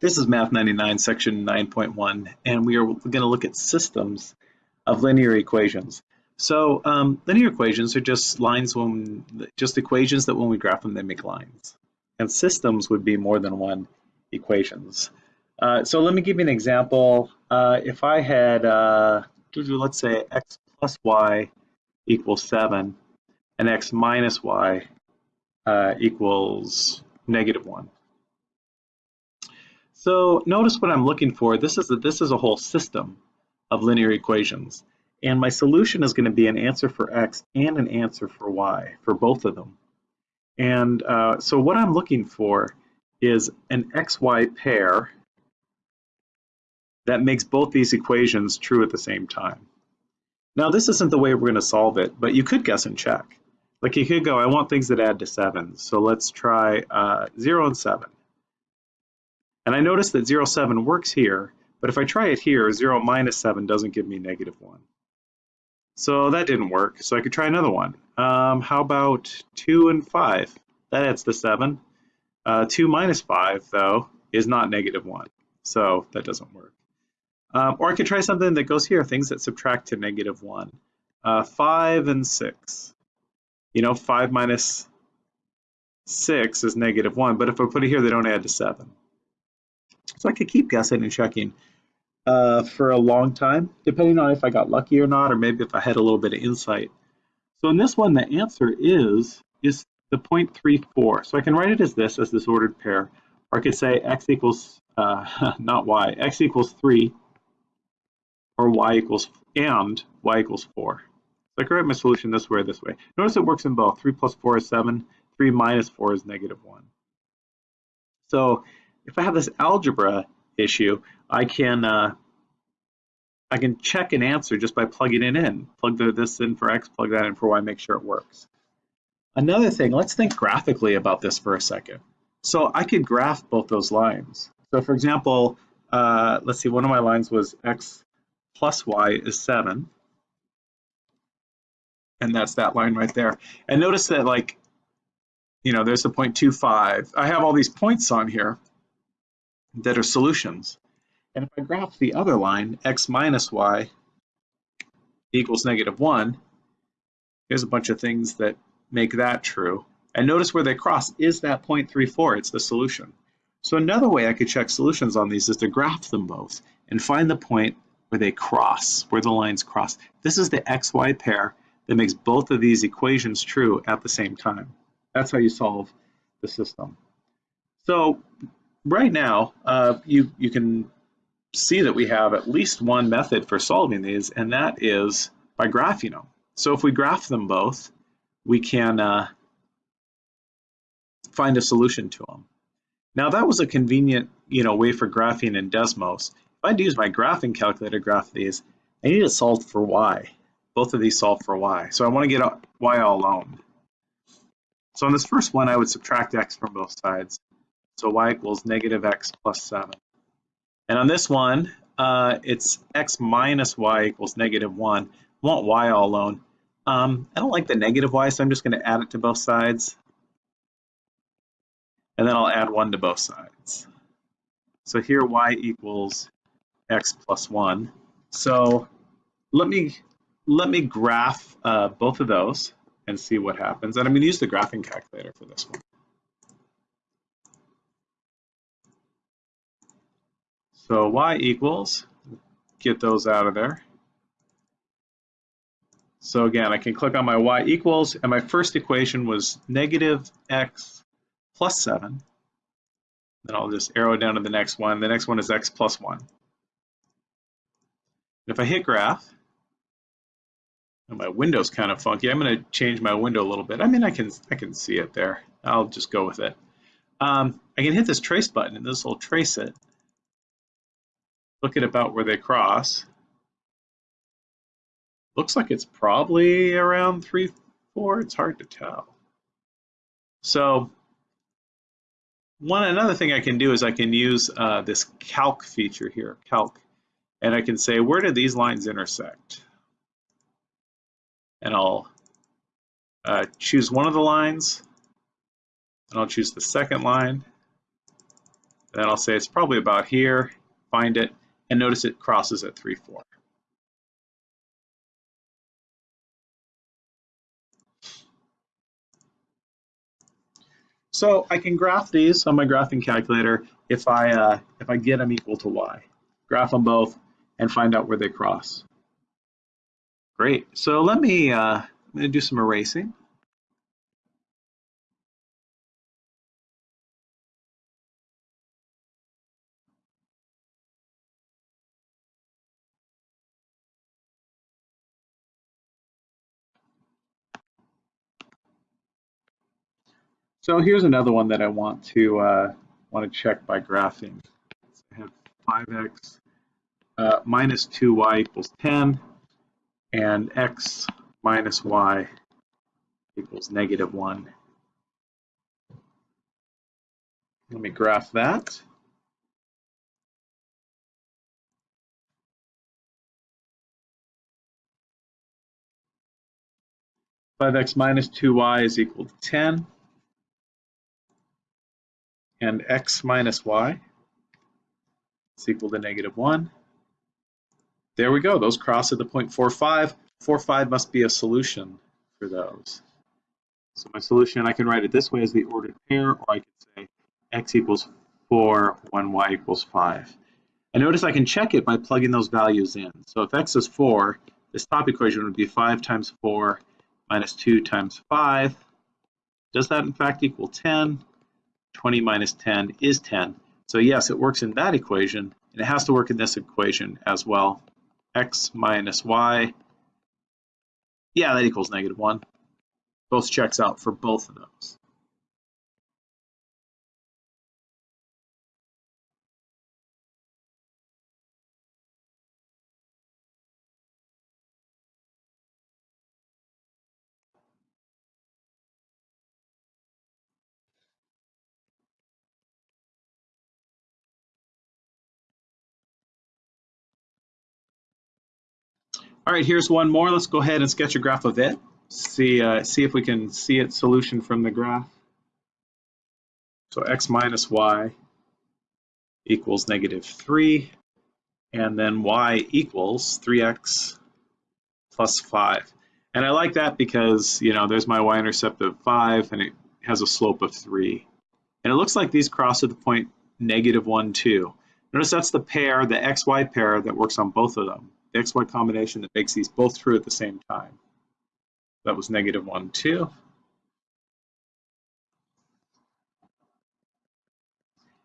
This is Math 99, section 9.1, and we are going to look at systems of linear equations. So um, linear equations are just lines when, just equations that when we graph them, they make lines. And systems would be more than one equations. Uh, so let me give you an example. Uh, if I had, uh, let's say x plus y equals 7, and x minus y uh, equals negative 1. So notice what I'm looking for. This is a, this is a whole system of linear equations. And my solution is going to be an answer for x and an answer for y, for both of them. And uh, so what I'm looking for is an xy pair that makes both these equations true at the same time. Now this isn't the way we're going to solve it, but you could guess and check. Like you could go, I want things that add to 7, so let's try uh, 0 and 7. And I notice that 0, 7 works here, but if I try it here, 0 minus 7 doesn't give me negative 1. So that didn't work, so I could try another one. Um, how about 2 and 5? That adds to 7. Uh, 2 minus 5, though, is not negative 1, so that doesn't work. Um, or I could try something that goes here, things that subtract to negative 1. Uh, 5 and 6. You know, 5 minus 6 is negative 1, but if I put it here, they don't add to 7. So I could keep guessing and checking uh, for a long time, depending on if I got lucky or not, or maybe if I had a little bit of insight. So in this one, the answer is, is the 0.34. So I can write it as this, as this ordered pair, or I could say x equals, uh, not y, x equals 3, or y equals, and y equals 4. So I can write my solution this way or this way. Notice it works in both. 3 plus 4 is 7, 3 minus 4 is negative 1. So if I have this algebra issue, I can uh, I can check an answer just by plugging it in. Plug the, this in for x, plug that in for y, make sure it works. Another thing, let's think graphically about this for a second. So I could graph both those lines. So for example, uh, let's see, one of my lines was x plus y is 7. And that's that line right there. And notice that like, you know, there's a 0.25. I have all these points on here that are solutions. And if I graph the other line, x minus y equals negative 1, here's a bunch of things that make that true. And notice where they cross is that 0.34, it's the solution. So another way I could check solutions on these is to graph them both and find the point where they cross, where the lines cross. This is the xy pair that makes both of these equations true at the same time. That's how you solve the system. So right now, uh, you, you can see that we have at least one method for solving these, and that is by graphing them. So if we graph them both, we can uh, find a solution to them. Now that was a convenient you know, way for graphing in Desmos. If I'd use my graphing calculator to graph these, I need to solve for y. Both of these solve for y. So I want to get y all alone. So on this first one, I would subtract x from both sides. So y equals negative x plus 7. And on this one, uh, it's x minus y equals negative 1. I want y all alone. Um, I don't like the negative y, so I'm just going to add it to both sides. And then I'll add 1 to both sides. So here y equals x plus 1. So let me let me graph uh, both of those and see what happens. And I'm going to use the graphing calculator for this one. So y equals, get those out of there. So again, I can click on my y equals, and my first equation was negative x plus 7. Then I'll just arrow down to the next one. The next one is x plus 1. If I hit graph, and my window's kind of funky, I'm going to change my window a little bit. I mean, I can I can see it there. I'll just go with it. Um, I can hit this trace button, and this will trace it look at about where they cross. Looks like it's probably around 3, 4. It's hard to tell. So one another thing I can do is I can use uh, this calc feature here, calc, and I can say where do these lines intersect? And I'll uh, choose one of the lines, and I'll choose the second line, and Then I'll say it's probably about here, find it, and notice it crosses at 3, 4. So I can graph these on my graphing calculator if I uh, if I get them equal to y. Graph them both and find out where they cross. Great. So let me uh, I'm to do some erasing. So here's another one that I want to uh, want to check by graphing. So I have 5x uh, minus 2y equals 10, and x minus y equals negative 1. Let me graph that. Five x minus two y is equal to ten and x minus y is equal to negative 1. There we go. Those cross at the point 4, 5. 4, 5 must be a solution for those. So my solution, I can write it this way as the ordered pair, or I could say x equals 4 when y equals 5. And notice I can check it by plugging those values in. So if x is 4, this top equation would be 5 times 4 minus 2 times 5. Does that in fact equal 10? 20 minus 10 is 10. So yes, it works in that equation, and it has to work in this equation as well. x minus y, yeah, that equals negative 1. Both checks out for both of those. All right, here's one more. Let's go ahead and sketch a graph of it. See, uh, see if we can see its solution from the graph. So x minus y equals negative 3, and then y equals 3x plus 5. And I like that because, you know, there's my y-intercept of 5, and it has a slope of 3. And it looks like these cross at the point negative 1, 2. Notice that's the pair, the xy pair that works on both of them the xy combination that makes these both true at the same time. That was negative 1, 2.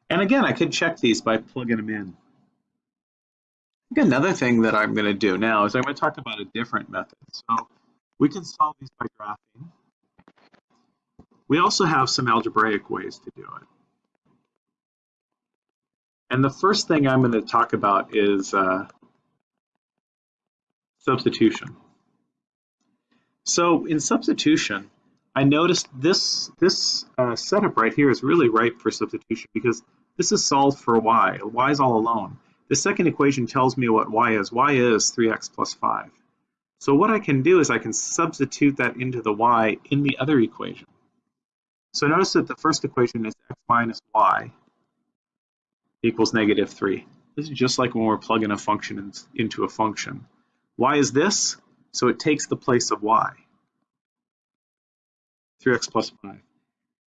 And again, I could check these by plugging them in. Another thing that I'm going to do now is I'm going to talk about a different method. So we can solve these by graphing. We also have some algebraic ways to do it. And the first thing I'm going to talk about is uh, Substitution. So in substitution, I noticed this, this uh, setup right here is really ripe for substitution because this is solved for y. y is all alone. The second equation tells me what y is. y is 3x plus 5. So what I can do is I can substitute that into the y in the other equation. So notice that the first equation is x minus y equals negative 3. This is just like when we're plugging a function in, into a function. Y is this, so it takes the place of y. 3x plus 5.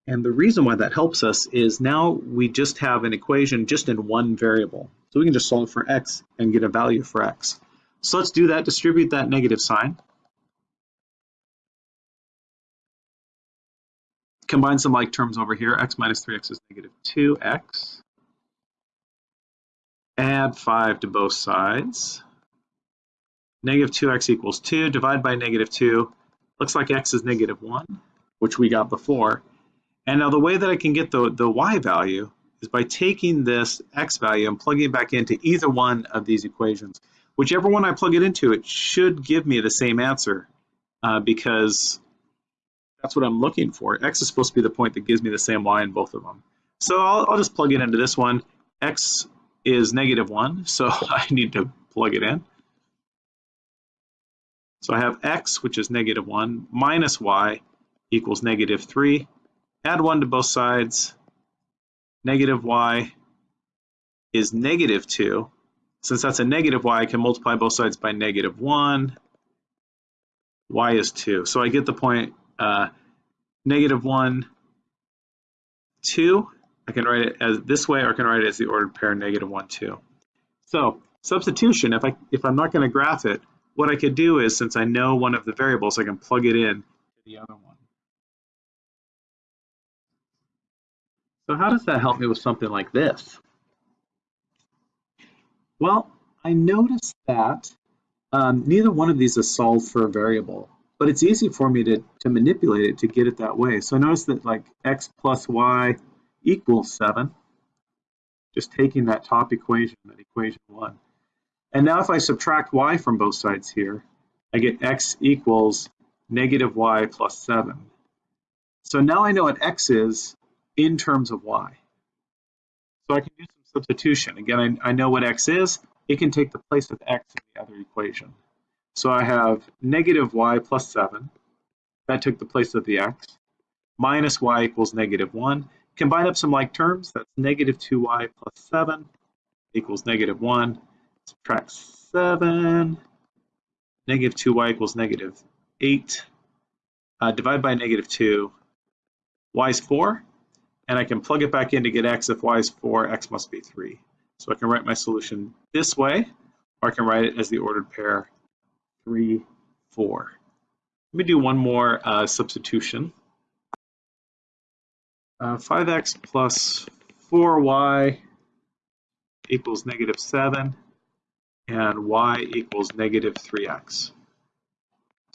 And the reason why that helps us is now we just have an equation just in one variable. So we can just solve for x and get a value for x. So let's do that, distribute that negative sign. Combine some like terms over here. x minus 3x is negative 2x. Add 5 to both sides. Negative 2x equals 2. Divide by negative 2. Looks like x is negative 1, which we got before. And now the way that I can get the, the y value is by taking this x value and plugging it back into either one of these equations. Whichever one I plug it into, it should give me the same answer uh, because that's what I'm looking for. X is supposed to be the point that gives me the same y in both of them. So I'll, I'll just plug it into this one. X is negative 1, so I need to plug it in. So I have x, which is negative 1, minus y equals negative 3. Add 1 to both sides. Negative y is negative 2. Since that's a negative y, I can multiply both sides by negative 1. y is 2. So I get the point uh, negative 1, 2. I can write it as this way, or I can write it as the ordered pair negative 1, 2. So substitution, if, I, if I'm not going to graph it, what I could do is, since I know one of the variables, I can plug it in to the other one. So how does that help me with something like this? Well, I noticed that um, neither one of these is solved for a variable, but it's easy for me to, to manipulate it to get it that way. So I notice that like x plus y equals 7, just taking that top equation, that equation 1. And now if I subtract y from both sides here, I get x equals negative y plus 7. So now I know what x is in terms of y. So I can do some substitution. Again, I, I know what x is. It can take the place of x in the other equation. So I have negative y plus 7. That took the place of the x. Minus y equals negative 1. Combine up some like terms. That's negative 2y plus 7 equals negative 1. Subtract 7. Negative 2y equals negative 8. Uh, divide by negative 2. y is 4 and I can plug it back in to get x. If y is 4, x must be 3. So I can write my solution this way, or I can write it as the ordered pair 3, 4. Let me do one more uh, substitution. Uh, 5x plus 4y equals negative 7, and y equals negative 3x.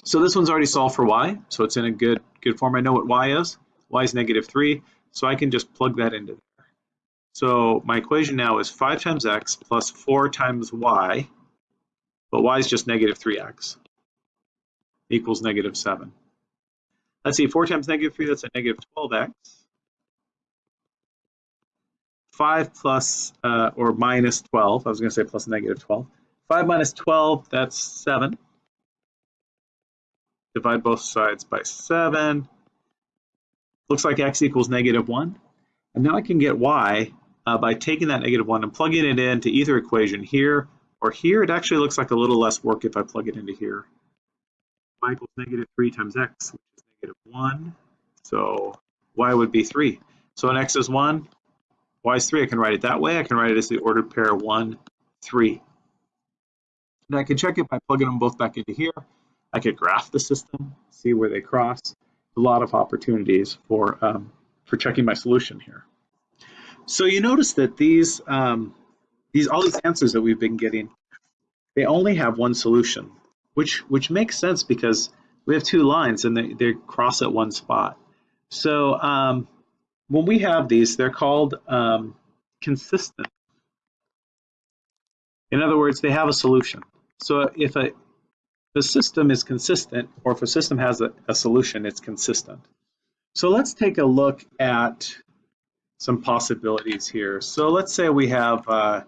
So this one's already solved for y, so it's in a good, good form. I know what y is. y is negative 3. So I can just plug that into there. So my equation now is 5 times x plus 4 times y, but y is just negative 3x, equals negative 7. Let's see, 4 times negative 3, that's a negative 12x. 5 plus, uh, or minus 12, I was going to say plus negative 12. 5 minus 12, that's 7. Divide both sides by 7. Looks like x equals negative 1. And now I can get y uh, by taking that negative 1 and plugging it into either equation here or here. It actually looks like a little less work if I plug it into here. y equals negative 3 times x, which is negative 1. So y would be 3. So when x is 1, y is 3. I can write it that way. I can write it as the ordered pair 1, 3. And I can check it by plugging them both back into here. I could graph the system, see where they cross a lot of opportunities for, um, for checking my solution here. So you notice that these, um, these all these answers that we've been getting, they only have one solution, which, which makes sense because we have two lines and they, they cross at one spot. So um, when we have these, they're called um, consistent. In other words, they have a solution. So if a the system is consistent, or if a system has a, a solution, it's consistent. So let's take a look at some possibilities here. So let's say we have uh,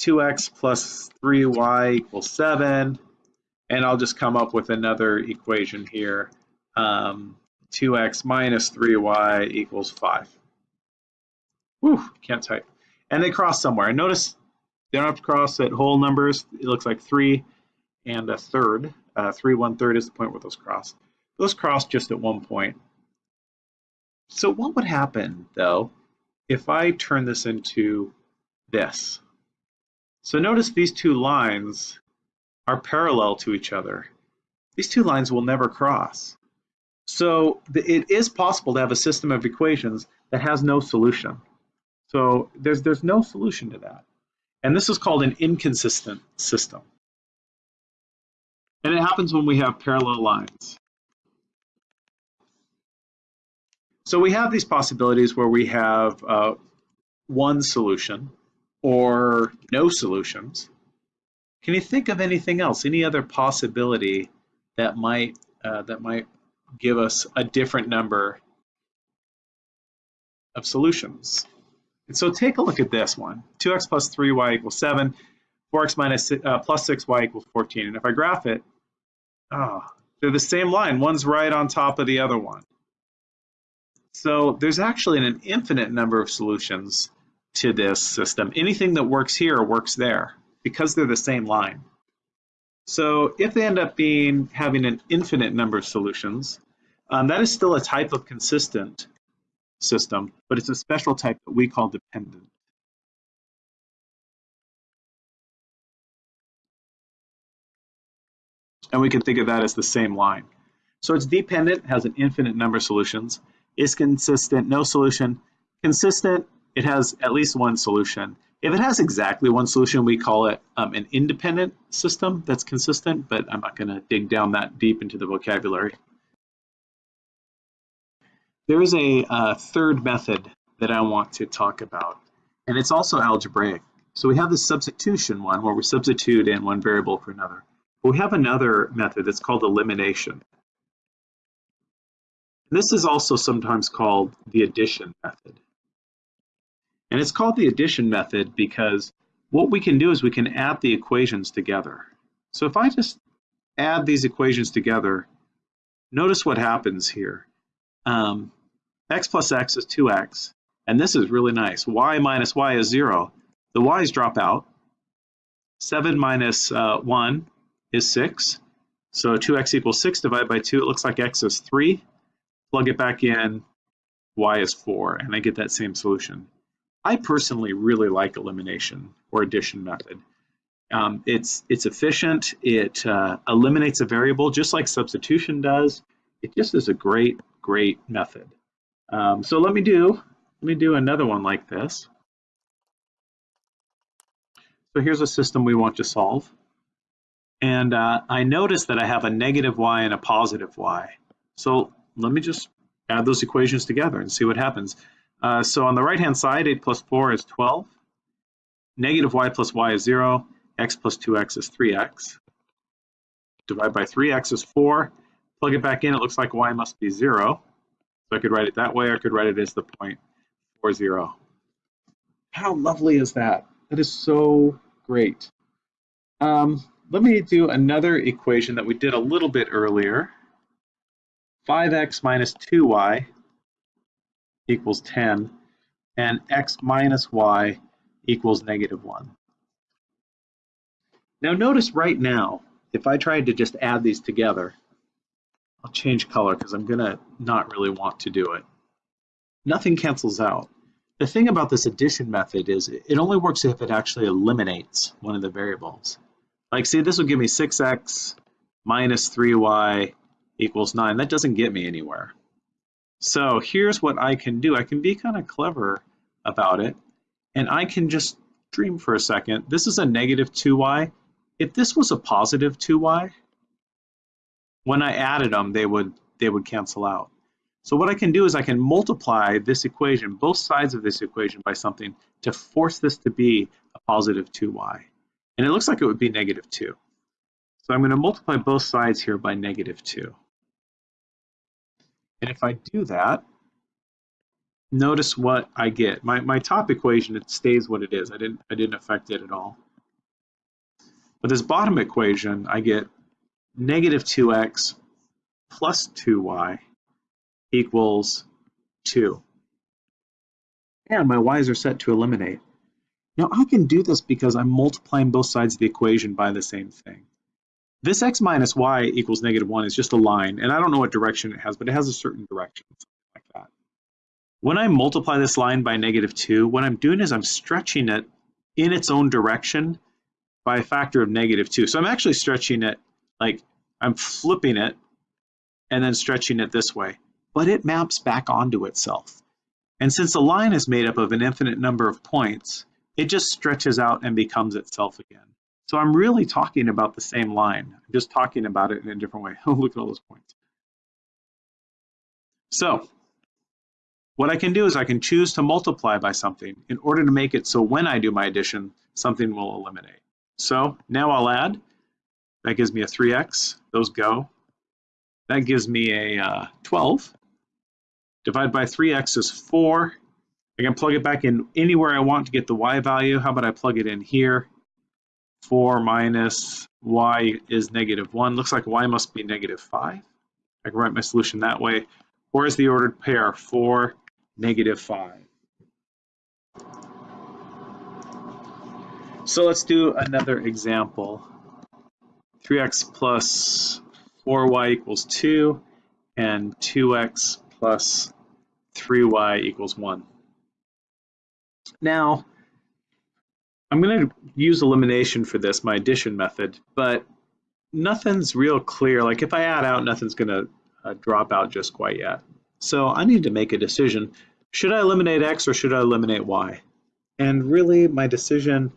2x plus 3y equals 7, and I'll just come up with another equation here. Um, 2x minus 3y equals 5. Whew, can't type. And they cross somewhere. notice they don't have to cross at whole numbers. It looks like 3 and a third. Uh, 3 one third is the point where those cross. Those cross just at one point. So what would happen, though, if I turn this into this? So notice these two lines are parallel to each other. These two lines will never cross. So it is possible to have a system of equations that has no solution. So there's, there's no solution to that. And this is called an inconsistent system. And it happens when we have parallel lines. So we have these possibilities where we have uh, one solution or no solutions. Can you think of anything else, any other possibility that might uh, that might give us a different number of solutions? And so take a look at this one. 2x plus 3y equals 7, 4x minus, uh, plus 6y equals 14. And if I graph it, Oh, they're the same line. One's right on top of the other one. So there's actually an infinite number of solutions to this system. Anything that works here works there because they're the same line. So if they end up being having an infinite number of solutions, um, that is still a type of consistent system, but it's a special type that we call dependent. And we can think of that as the same line. So it's dependent, has an infinite number of solutions, is consistent, no solution. Consistent, it has at least one solution. If it has exactly one solution, we call it um, an independent system that's consistent, but I'm not going to dig down that deep into the vocabulary. There is a uh, third method that I want to talk about, and it's also algebraic. So we have the substitution one where we substitute in one variable for another. But we have another method that's called elimination. This is also sometimes called the addition method. And it's called the addition method because what we can do is we can add the equations together. So if I just add these equations together, notice what happens here. Um, x plus x is 2x, and this is really nice. y minus y is 0. The y's drop out. 7 minus, uh, 1 is 6. So 2x equals 6 divided by 2. It looks like x is 3. Plug it back in, y is 4, and I get that same solution. I personally really like elimination or addition method. Um, it's it's efficient. It uh, eliminates a variable just like substitution does. It just is a great great method. Um, so let me do let me do another one like this. So here's a system we want to solve. And uh, I notice that I have a negative y and a positive y. So let me just add those equations together and see what happens. Uh, so on the right-hand side, 8 plus 4 is 12. Negative y plus y is 0. x plus 2x is 3x. Divide by 3x is 4. Plug it back in, it looks like y must be 0. So I could write it that way, I could write it as the point 4, 0. How lovely is that? That is so great. Um, let me do another equation that we did a little bit earlier. 5x minus 2y equals 10, and x minus y equals negative 1. Now notice right now, if I tried to just add these together, I'll change color because I'm going to not really want to do it. Nothing cancels out. The thing about this addition method is it only works if it actually eliminates one of the variables. Like see, this will give me 6x minus 3y equals 9. That doesn't get me anywhere. So here's what I can do. I can be kind of clever about it, and I can just dream for a second. This is a negative 2y. If this was a positive 2y, when I added them, they would, they would cancel out. So what I can do is I can multiply this equation, both sides of this equation by something to force this to be a positive 2y. And it looks like it would be negative 2. So I'm going to multiply both sides here by negative 2. And if I do that, notice what I get. My, my top equation, it stays what it is. I didn't, I didn't affect it at all. But this bottom equation, I get negative 2x plus 2y equals 2. And my y's are set to eliminate. Now I can do this because I'm multiplying both sides of the equation by the same thing. This x minus y equals negative 1 is just a line, and I don't know what direction it has, but it has a certain direction, like that. When I multiply this line by negative 2, what I'm doing is I'm stretching it in its own direction by a factor of negative 2. So I'm actually stretching it, like I'm flipping it and then stretching it this way, but it maps back onto itself. And since the line is made up of an infinite number of points, it just stretches out and becomes itself again. So I'm really talking about the same line. I'm just talking about it in a different way. Oh, look at all those points. So what I can do is I can choose to multiply by something in order to make it so when I do my addition, something will eliminate. So now I'll add. That gives me a 3x. Those go. That gives me a uh, 12. Divide by 3x is 4. I can plug it back in anywhere I want to get the y value. How about I plug it in here? 4 minus y is negative 1. Looks like y must be negative 5. I can write my solution that way. Or is the ordered pair 4, negative 5. So let's do another example. 3x plus 4y equals 2 and 2x plus 3y equals 1. Now, I'm going to use elimination for this, my addition method, but nothing's real clear. Like if I add out, nothing's going to uh, drop out just quite yet. So I need to make a decision. Should I eliminate x or should I eliminate y? And really, my decision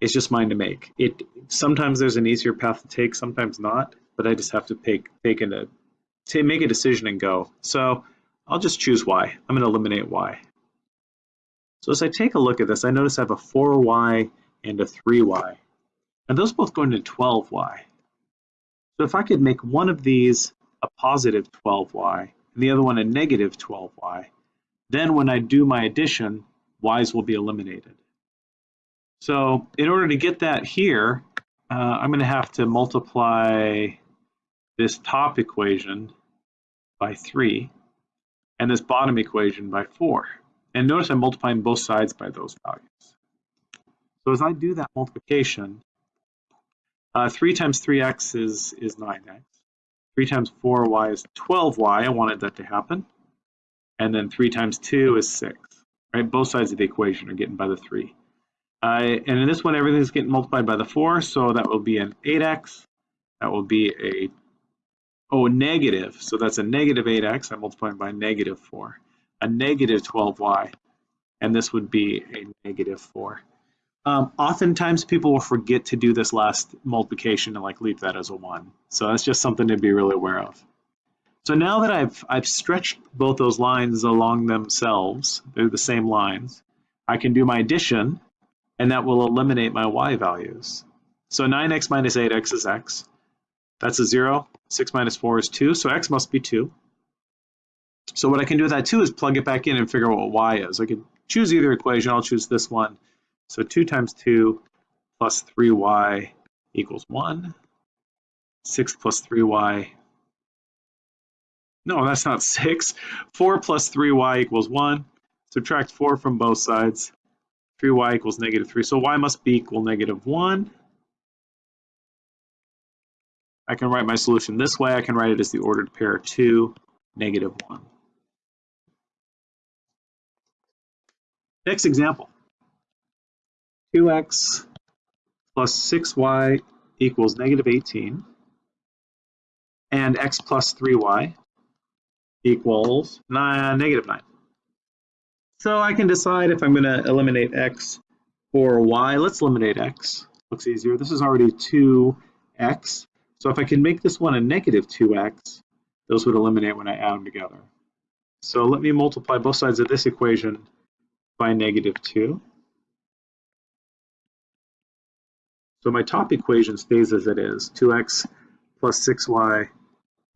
is just mine to make. It Sometimes there's an easier path to take, sometimes not, but I just have to take, take into, to make a decision and go. So I'll just choose y. I'm going to eliminate y. So as I take a look at this, I notice I have a 4y and a 3y. And those both go into 12y. So if I could make one of these a positive 12y and the other one a negative 12y, then when I do my addition, y's will be eliminated. So in order to get that here, uh, I'm going to have to multiply this top equation by 3 and this bottom equation by 4. And notice I'm multiplying both sides by those values. So as I do that multiplication, uh, 3 times 3x is, is 9x. 3 times 4y is 12y. I wanted that to happen. And then 3 times 2 is 6. Right? Both sides of the equation are getting by the 3. Uh, and in this one, everything's getting multiplied by the 4, so that will be an 8x. That will be a, oh, negative. So that's a negative 8x. I'm multiplying by negative 4 a negative 12y, and this would be a negative 4. Um, oftentimes people will forget to do this last multiplication and like leave that as a 1. So that's just something to be really aware of. So now that I've, I've stretched both those lines along themselves, they're the same lines, I can do my addition and that will eliminate my y values. So 9x minus 8x is x. That's a 0. 6 minus 4 is 2, so x must be 2. So what I can do with that too is plug it back in and figure out what y is. I can choose either equation. I'll choose this one. So 2 times 2 plus 3y equals 1. 6 plus 3y. No, that's not 6. 4 plus 3y equals 1. Subtract 4 from both sides. 3y equals negative 3. So y must be equal negative 1. I can write my solution this way. I can write it as the ordered pair 2, negative 1. Next example, 2x plus 6y equals negative 18, and x plus 3y equals nine, negative 9. So I can decide if I'm going to eliminate x or y. Let's eliminate x. Looks easier. This is already 2x. So if I can make this one a negative 2x, those would eliminate when I add them together. So let me multiply both sides of this equation by negative 2. So my top equation stays as it is, 2x plus 6y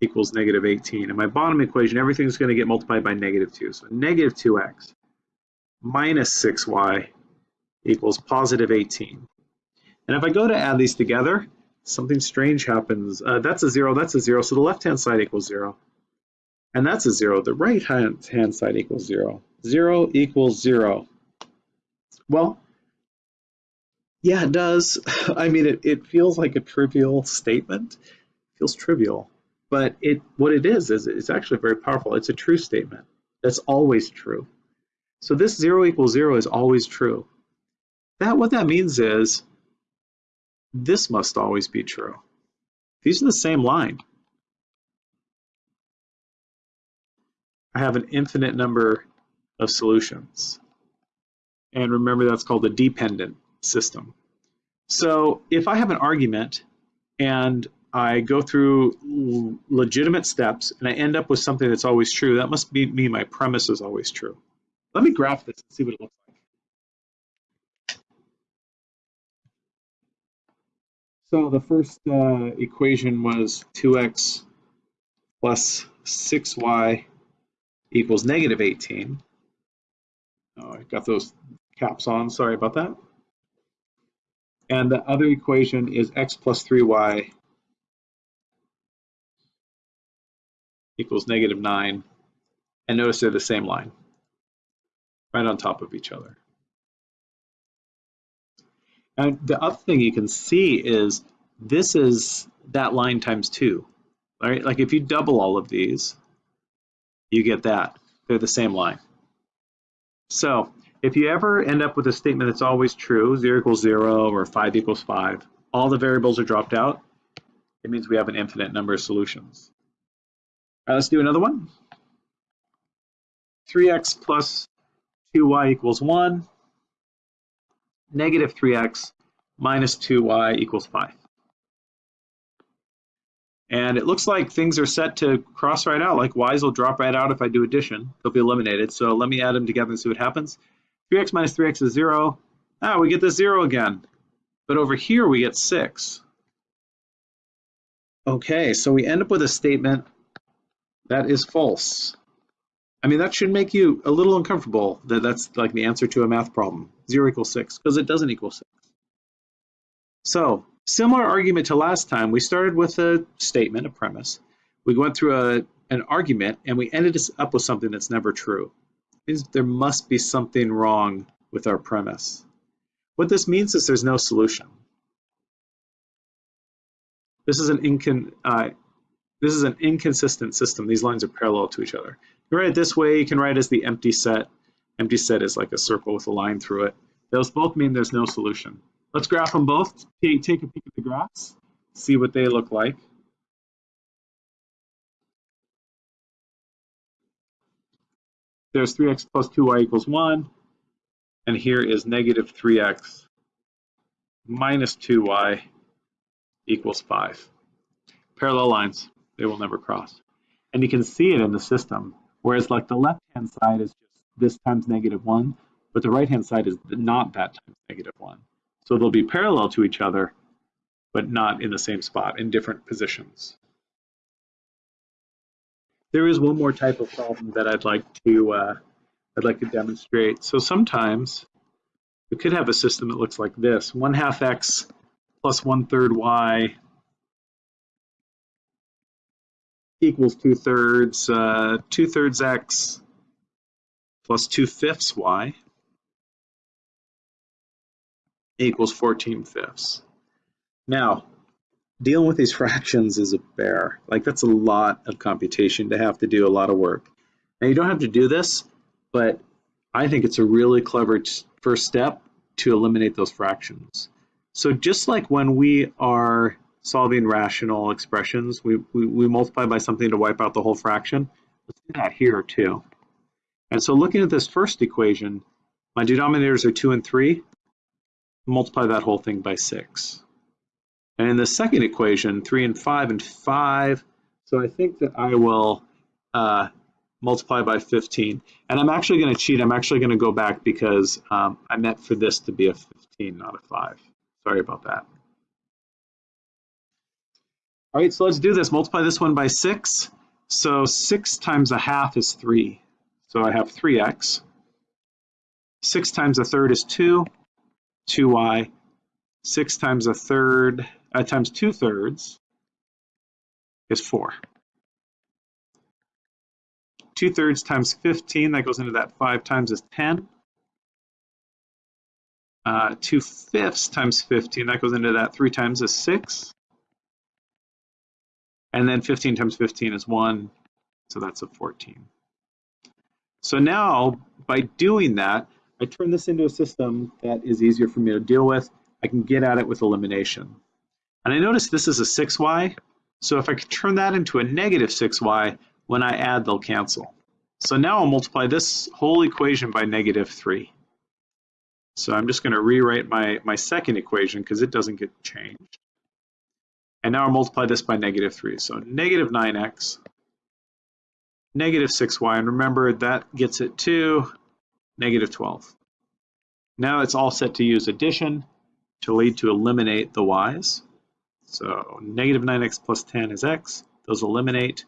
equals negative 18. And my bottom equation, everything's going to get multiplied by negative 2. So negative 2x minus 6y equals positive 18. And if I go to add these together, something strange happens. Uh, that's a 0, that's a 0, so the left-hand side equals 0. And that's a 0. The right-hand side equals 0. 0 equals 0. Well, yeah, it does. I mean, it, it feels like a trivial statement. It feels trivial. But it what it is, is it's actually very powerful. It's a true statement. That's always true. So this 0 equals 0 is always true. That What that means is this must always be true. These are the same line. I have an infinite number of solutions. And remember that's called a dependent system. So if I have an argument and I go through legitimate steps and I end up with something that's always true, that must be, mean my premise is always true. Let me graph this and see what it looks like. So the first uh, equation was 2x plus 6y equals negative 18. Oh, I got those caps on, sorry about that. And the other equation is x plus 3y equals negative 9. And notice they're the same line, right on top of each other. And the other thing you can see is this is that line times two, right? Like if you double all of these, you get that. They're the same line. So if you ever end up with a statement that's always true, zero equals zero or five equals five, all the variables are dropped out, it means we have an infinite number of solutions. All right, let's do another one. 3x plus 2y equals 1, negative 3x minus 2y equals 5. And it looks like things are set to cross right out, like y's will drop right out if I do addition. They'll be eliminated. So let me add them together and see what happens. 3x minus 3x is 0. Ah, we get the 0 again. But over here we get 6. Okay, so we end up with a statement that is false. I mean, that should make you a little uncomfortable that that's like the answer to a math problem. 0 equals 6, because it doesn't equal 6. So, similar argument to last time, we started with a statement, a premise. We went through a, an argument, and we ended up with something that's never true. There must be something wrong with our premise. What this means is there's no solution. This is an incon uh, this is an inconsistent system. These lines are parallel to each other. You write it this way, you can write it as the empty set. Empty set is like a circle with a line through it. Those both mean there's no solution. Let's graph them both. Take, a peek at the graphs, see what they look like. There's 3x plus 2y equals 1, and here is negative 3x minus 2y equals 5. Parallel lines, they will never cross. And you can see it in the system, whereas like the left-hand side is just this times negative 1, but the right-hand side is not that times negative 1. So they'll be parallel to each other, but not in the same spot, in different positions. There is one more type of problem that I'd like to uh, I'd like to demonstrate. So sometimes we could have a system that looks like this: one half x plus one third y equals two thirds, uh, two thirds x plus two fifths y equals 14 fifths. Now, dealing with these fractions is a bear. Like that's a lot of computation to have to do, a lot of work. Now you don't have to do this, but I think it's a really clever first step to eliminate those fractions. So just like when we are solving rational expressions, we, we, we multiply by something to wipe out the whole fraction. Let's do that here too. And so looking at this first equation, my denominators are 2 and 3 multiply that whole thing by 6. And in the second equation, 3 and 5 and 5, so I think that I will uh, multiply by 15. And I'm actually going to cheat. I'm actually going to go back because um, I meant for this to be a 15, not a 5. Sorry about that. All right, so let's do this. Multiply this one by 6. So 6 times a half is 3. So I have 3x. 6 times a third is 2. 2y, 6 times a third, uh, times 2 thirds is 4. 2 thirds times 15, that goes into that 5 times is 10. Uh, 2 fifths times 15, that goes into that 3 times is 6. And then 15 times 15 is 1, so that's a 14. So now, by doing that, I turn this into a system that is easier for me to deal with. I can get at it with elimination. And I notice this is a 6y, so if I could turn that into a negative 6y, when I add, they'll cancel. So now I'll multiply this whole equation by negative 3. So I'm just going to rewrite my, my second equation because it doesn't get changed. And now I'll multiply this by negative 3. So negative 9x, negative 6y, and remember that gets it to negative 12. Now it's all set to use addition to lead to eliminate the y's. So negative 9x plus 10 is x. Those eliminate.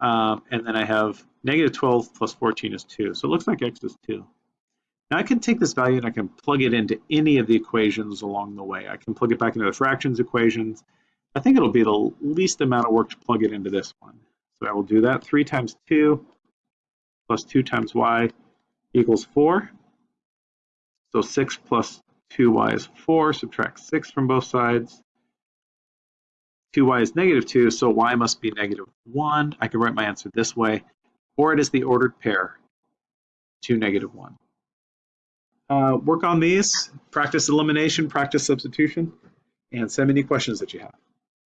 Um, and then I have negative 12 plus 14 is 2. So it looks like x is 2. Now I can take this value and I can plug it into any of the equations along the way. I can plug it back into the fractions equations. I think it'll be the least amount of work to plug it into this one. So I will do that. 3 times 2 plus 2 times y equals 4. So 6 plus 2y is 4, subtract 6 from both sides. 2y is negative 2, so y must be negative 1. I can write my answer this way, or it is the ordered pair, 2, negative 1. Uh, work on these, practice elimination, practice substitution, and send me any questions that you have.